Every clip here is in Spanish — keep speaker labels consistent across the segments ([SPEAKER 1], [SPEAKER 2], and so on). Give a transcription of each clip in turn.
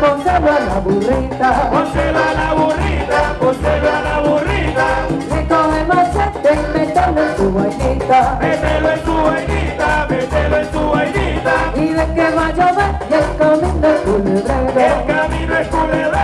[SPEAKER 1] pónselo a la burrita,
[SPEAKER 2] pónselo a la burrita, pónselo a la burrita.
[SPEAKER 1] Recoge machete y mételo en su vainita,
[SPEAKER 2] mételo en su vainita, mételo en su vainita.
[SPEAKER 1] Y de que va a llover y el camino es culebrero,
[SPEAKER 2] el camino es culebrero,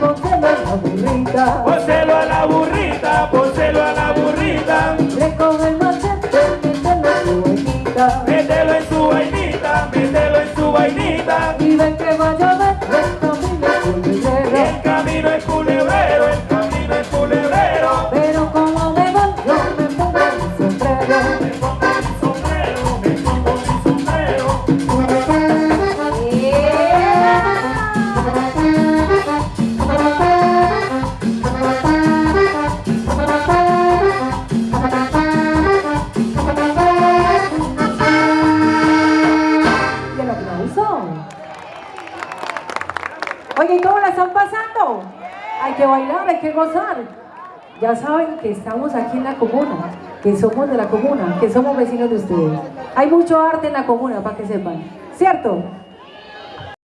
[SPEAKER 1] pónselo a la burrita,
[SPEAKER 2] Pónselo a la burrita, pónselo
[SPEAKER 1] Oye, ¿y cómo la están pasando? Hay que bailar, hay que gozar. Ya saben que estamos aquí en la comuna, que somos de la comuna, que somos vecinos de ustedes. Hay mucho arte en la comuna, para que sepan. ¿Cierto?